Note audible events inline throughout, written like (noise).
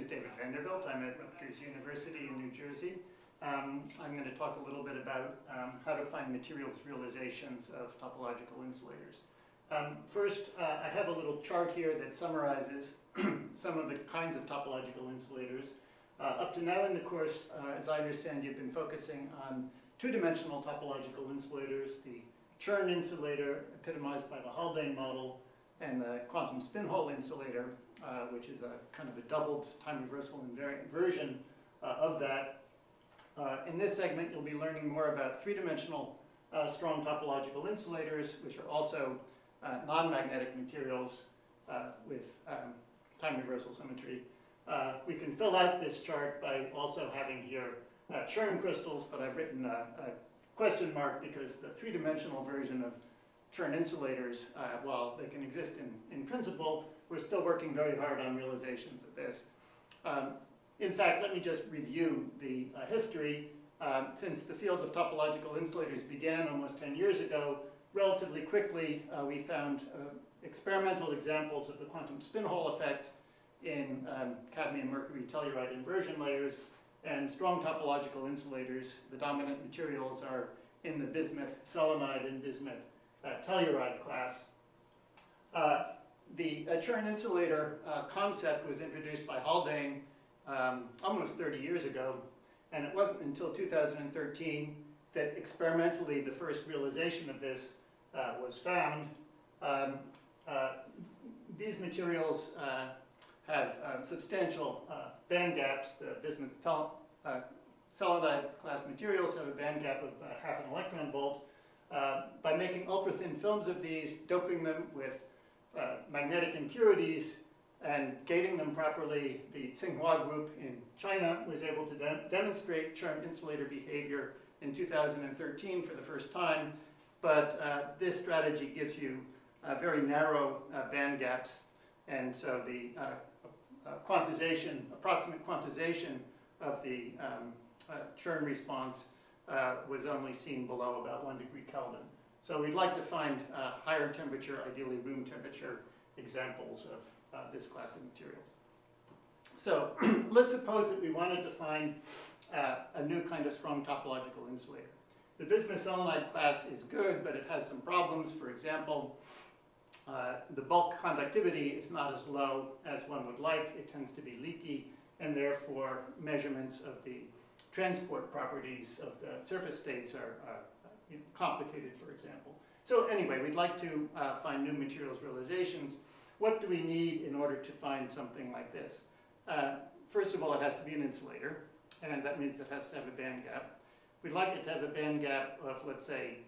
is David Vanderbilt. I'm at Rutgers University in New Jersey. Um, I'm going to talk a little bit about um, how to find materials realizations of topological insulators. Um, first, uh, I have a little chart here that summarizes (clears throat) some of the kinds of topological insulators. Uh, up to now in the course, uh, as I understand, you've been focusing on two-dimensional topological insulators, the Chern insulator, epitomized by the Haldane model, and the quantum spin Hall insulator, uh, which is a kind of a doubled time reversal invariant version uh, of that. Uh, in this segment, you'll be learning more about three-dimensional uh, strong topological insulators, which are also non-magnetic materials with um, time reversal symmetry. we can fill out this chart by also having here Chern crystals, but I've written a, a question mark because the three-dimensional version of Chern insulators, uh, while they can exist in, in principle, we're still working very hard on realizations of this. Um, in fact, let me just review the uh, history. Um, since the field of topological insulators began almost 10 years ago, relatively quickly uh, we found uh, experimental examples of the quantum spin Hall effect in um, cadmium mercury telluride inversion layers and strong topological insulators. The dominant materials are in the bismuth selenide and bismuth uh, telluride class. The uh, Chern insulator uh, concept was introduced by Haldane um, almost 30 years ago, and it wasn't until 2013 that experimentally the first realization of this uh, was found. Um, uh, these materials uh, have um, substantial band gaps. The bismuth selenide class materials have a band gap of half an electron volt. by making ultra-thin films of these, doping them with magnetic impurities, and gating them properly, the Tsinghua group in China was able to de demonstrate Chern insulator behavior in 2013 for the first time, but uh, this strategy gives you uh, very narrow uh, band gaps, and so the uh, uh, quantization, approximate quantization of the um, uh, Chern response was only seen below about one degree Kelvin. So we'd like to find higher temperature, ideally room temperature, examples of uh, this class of materials. So (clears throat) let's suppose that we wanted to find uh, a new kind of strong topological insulator. The bismuth selenide class is good, but it has some problems. For example, uh, the bulk conductivity is not as low as one would like. It tends to be leaky, and therefore measurements of the transport properties of the surface states are uh, complicated, for example. So anyway, we'd like to uh, find new materials realizations what do we need in order to find something like this? Uh, first of all, it has to be an insulator, and that means it has to have a band gap. We'd like it to have a band gap of, let's say,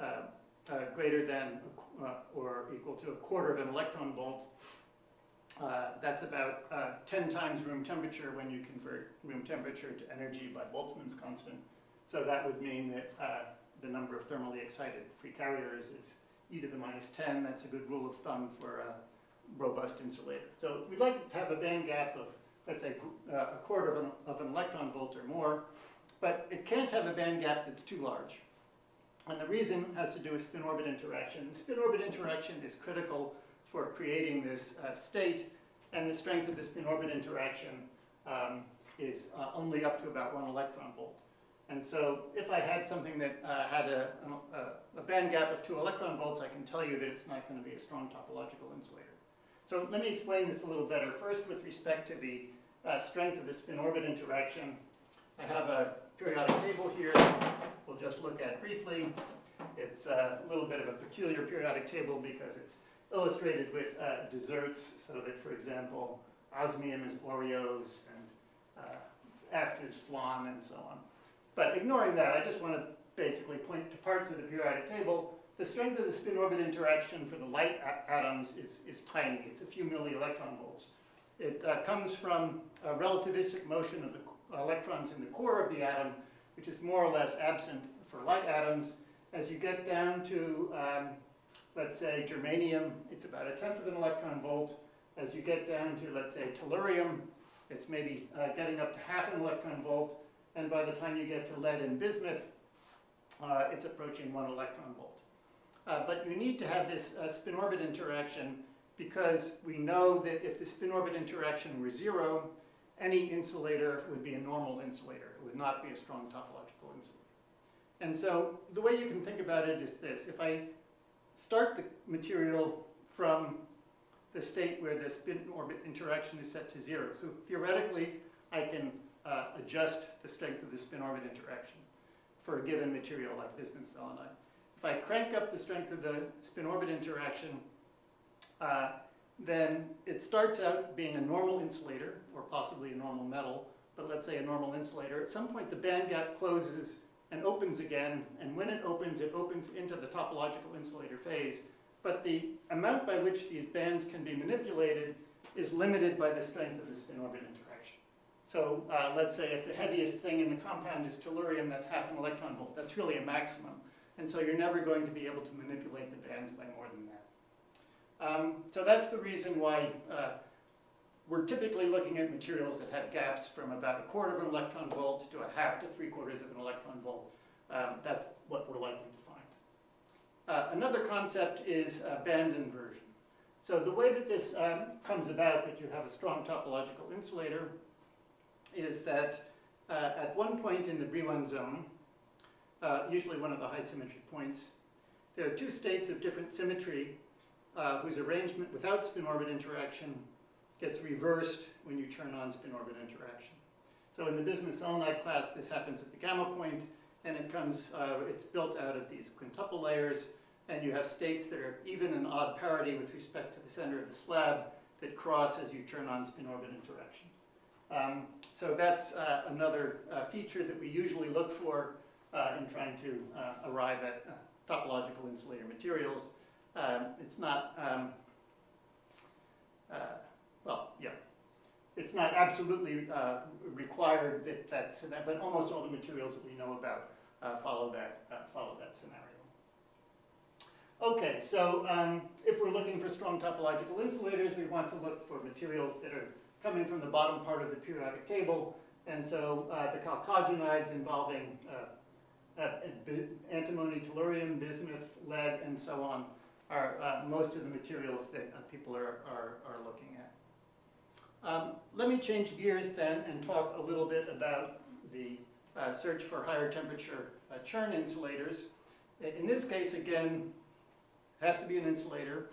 uh, uh, greater than uh, or equal to a quarter of an electron volt. Uh, that's about uh, 10 times room temperature when you convert room temperature to energy by Boltzmann's constant. So that would mean that the number of thermally excited free carriers is e to the minus 10. That's a good rule of thumb for a robust insulator. So we'd like to have a band gap of, let's say, a quarter of an, of an electron volt or more, but it can't have a band gap that's too large. And the reason has to do with spin-orbit interaction. Spin-orbit interaction is critical for creating this uh, state, and the strength of the spin-orbit interaction um, is uh, only up to about one electron volt. And so if I had something that uh, had a, a, a, band gap of two electron volts, I can tell you that it's not going to be a strong topological insulator. So let me explain this a little better. First, with respect to the uh, strength of the spin-orbit interaction, I have a periodic table here we'll just look at briefly. It's a little bit of a peculiar periodic table because it's illustrated with uh, desserts, so that, for example, osmium is Oreos and uh, F is flan and so on. But ignoring that, I just want to basically point to parts of the periodic table the strength of the spin-orbit interaction for the light atoms is, is tiny. It's a few milli-electron volts. It uh, comes from a relativistic motion of the electrons in the core of the atom, which is more or less absent for light atoms. As you get down to, um, let's say, germanium, it's about a tenth of an electron volt. As you get down to, let's say, tellurium, it's maybe uh, getting up to half an electron volt. And by the time you get to lead and bismuth, uh, it's approaching one electron volt. Uh, but you need to have this uh, spin-orbit interaction because we know that if the spin-orbit interaction were zero any insulator would be a normal insulator. It would not be a strong topological insulator. And so the way you can think about it is this. If I start the material from the state where the spin orbit interaction is set to zero. So theoretically, I can uh, adjust the strength of the spin orbit interaction for a given material like bismuth selenide. If I crank up the strength of the spin orbit interaction, uh, then it starts out being a normal insulator, or possibly a normal metal, but let's say a normal insulator. At some point, the band gap closes and opens again, and when it opens, it opens into the topological insulator phase, but the amount by which these bands can be manipulated is limited by the strength of the spin orbit interaction. So uh, let's say if the heaviest thing in the compound is tellurium, that's half an electron volt. That's really a maximum. And so you're never going to be able to manipulate the bands by more than that. Um, so that's the reason why uh, we're typically looking at materials that have gaps from about a quarter of an electron volt to a half to three quarters of an electron volt. Um, that's what we're likely to find. Uh, another concept is uh, band inversion. So the way that this um, comes about, that you have a strong topological insulator, is that uh, at one point in the Brillouin zone, uh, usually one of the high symmetry points, there are two states of different symmetry uh, whose arrangement without spin orbit interaction gets reversed when you turn on spin orbit interaction. So in the bismuth selenide class, this happens at the gamma point, and it comes, uh, it's built out of these quintuple layers, and you have states that are even and odd parity with respect to the center of the slab that cross as you turn on spin orbit interaction. Um, so that's uh, another uh, feature that we usually look for uh, in trying to uh, arrive at uh, topological insulator materials. Um, it's not, um, well, yeah, it's not absolutely required that that's, but almost all the materials that we know about follow that follow that scenario. Okay, so um, if we're looking for strong topological insulators, we want to look for materials that are coming from the bottom part of the periodic table. And so uh, the chalcogenides involving uh, uh, antimony, tellurium, bismuth, lead, and so on are uh, most of the materials that uh, people are, are, are looking at. Um, let me change gears then and talk a little bit about the search for higher temperature Chern insulators. In this case, again, has to be an insulator.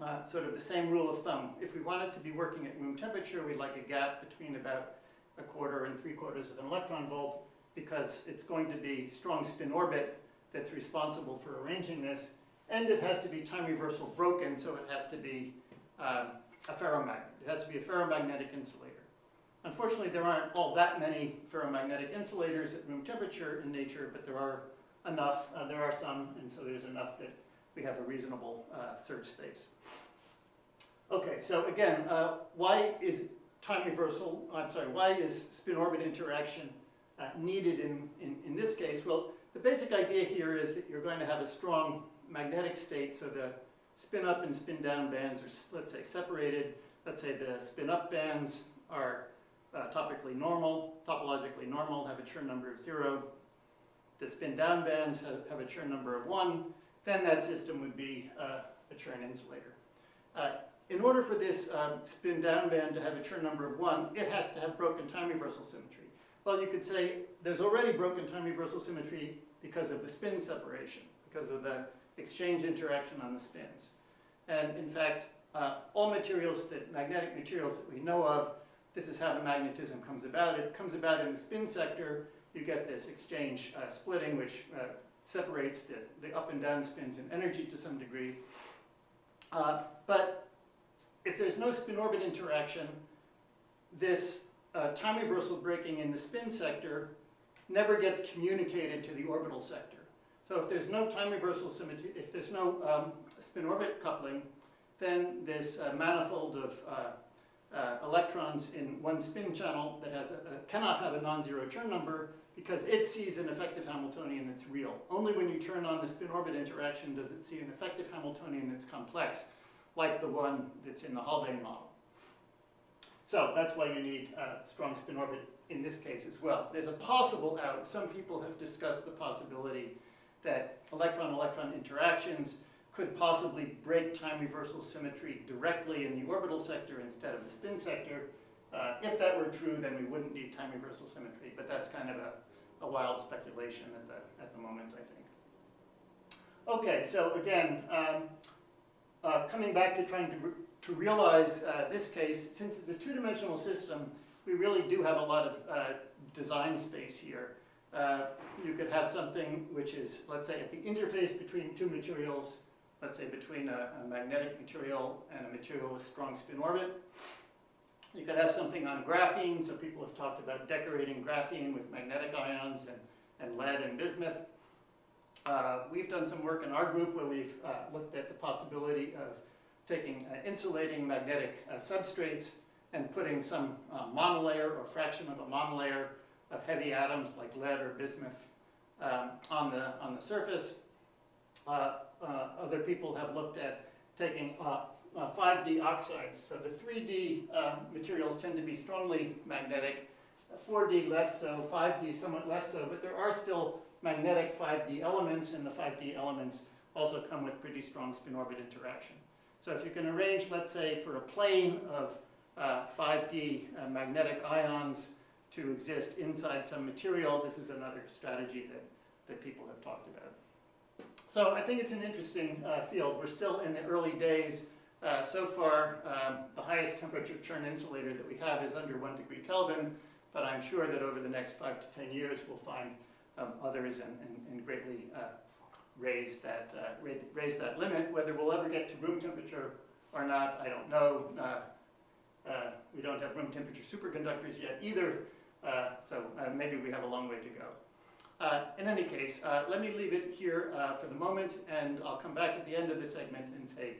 Uh, sort of the same rule of thumb. If we want it to be working at room temperature, we'd like a gap between about a quarter and three quarters of an electron volt because it's going to be strong spin orbit that's responsible for arranging this. And it has to be time reversal broken, so it has to be um, a ferromagnet. It has to be a ferromagnetic insulator. Unfortunately, there aren't all that many ferromagnetic insulators at room temperature in nature, but there are enough. Uh, there are some, and so there's enough that we have a reasonable uh, search space. Okay, so again, uh, why is time reversal, I'm sorry, why is spin-orbit interaction uh, needed in, in, in this case? Well, the basic idea here is that you're going to have a strong magnetic state, so the spin-up and spin-down bands are, let's say, separated. Let's say the spin-up bands are uh, topically normal, topologically normal, have a Chern number of zero. The spin-down bands have, have a Chern number of one, then that system would be uh, a Chern insulator. Uh, in order for this um, spin down band to have a Chern number of one, it has to have broken time reversal symmetry. Well, you could say there's already broken time reversal symmetry because of the spin separation, because of the exchange interaction on the spins. And in fact, uh, all materials that, magnetic materials that we know of, this is how the magnetism comes about. It comes about in the spin sector. You get this exchange uh, splitting, which uh, separates the, the up and down spins in energy to some degree. Uh, but if there's no spin-orbit interaction, this uh, time reversal breaking in the spin sector never gets communicated to the orbital sector. So if there's no time reversal symmetry, if there's no um, spin-orbit coupling, then this uh, manifold of uh, uh, electrons in one spin channel that has a, a, cannot have a non-zero Chern number because it sees an effective Hamiltonian that's real. Only when you turn on the spin-orbit interaction does it see an effective Hamiltonian that's complex, like the one that's in the Haldane model. So that's why you need a strong spin orbit in this case as well. There's a possible out. Some people have discussed the possibility that electron-electron interactions could possibly break time reversal symmetry directly in the orbital sector instead of the spin sector. Uh, if that were true, then we wouldn't need time reversal symmetry, but that's kind of a, a wild speculation at the, at the moment, I think. Okay, so again, um, uh, coming back to trying to, re- to realize uh, this case, since it's a two-dimensional system, we really do have a lot of uh, design space here. Uh, you could have something which is, let's say, at the interface between two materials, let's say between a, a magnetic material and a material with strong spin orbit. You could have something on graphene, so people have talked about decorating graphene with magnetic ions and, and lead and bismuth. Uh, we've done some work in our group where we've uh, looked at the possibility of taking uh, insulating magnetic uh, substrates and putting some uh, monolayer or fraction of a monolayer of heavy atoms like lead or bismuth um, on, the, on the surface. Uh, other people have looked at taking uh, uh, 5D oxides. So the 3D uh, materials tend to be strongly magnetic, 4D less so, 5D somewhat less so, but there are still magnetic 5D elements, and the 5D elements also come with pretty strong spin orbit interaction. So if you can arrange, let's say, for a plane of uh, 5D uh, magnetic ions to exist inside some material, this is another strategy that, that people have talked about. So I think it's an interesting uh, field. We're still in the early days. Uh, so far, um, the highest temperature Chern insulator that we have is under one degree Kelvin, but I'm sure that over the next five to 10 years, we'll find um, others and, and, and greatly uh, raise that, uh, raise, that limit. Whether we'll ever get to room temperature or not, I don't know. Uh, uh, we don't have room temperature superconductors yet either, so maybe we have a long way to go. Uh, in any case, uh, let me leave it here uh, for the moment, and I'll come back at the end of the segment and say